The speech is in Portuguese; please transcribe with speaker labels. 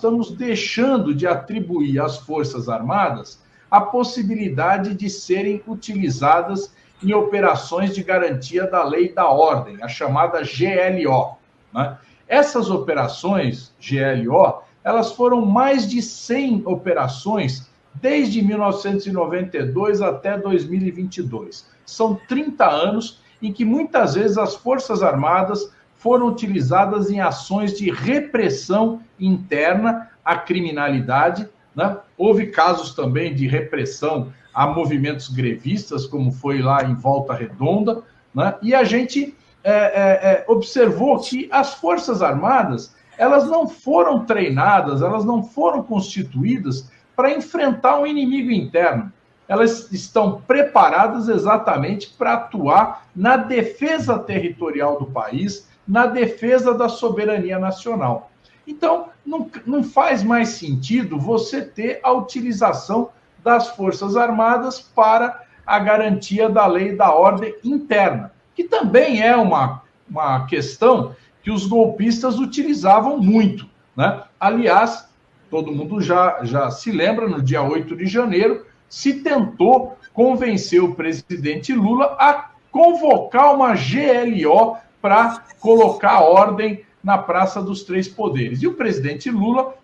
Speaker 1: estamos deixando de atribuir às Forças Armadas a possibilidade de serem utilizadas em operações de garantia da lei e da ordem, a chamada GLO. Né? Essas operações GLO, elas foram mais de 100 operações desde 1992 até 2022. São 30 anos em que muitas vezes as Forças Armadas foram utilizadas em ações de repressão interna à criminalidade. Né? Houve casos também de repressão a movimentos grevistas, como foi lá em Volta Redonda, né? e a gente é, é, é, observou que as Forças Armadas elas não foram treinadas, elas não foram constituídas para enfrentar um inimigo interno. Elas estão preparadas exatamente para atuar na defesa territorial do país, na defesa da soberania nacional. Então, não, não faz mais sentido você ter a utilização das Forças Armadas para a garantia da lei e da ordem interna, que também é uma, uma questão que os golpistas utilizavam muito. Né? Aliás, todo mundo já, já se lembra, no dia 8 de janeiro, se tentou convencer o presidente Lula a convocar uma GLO para colocar ordem na Praça dos Três Poderes. E o presidente Lula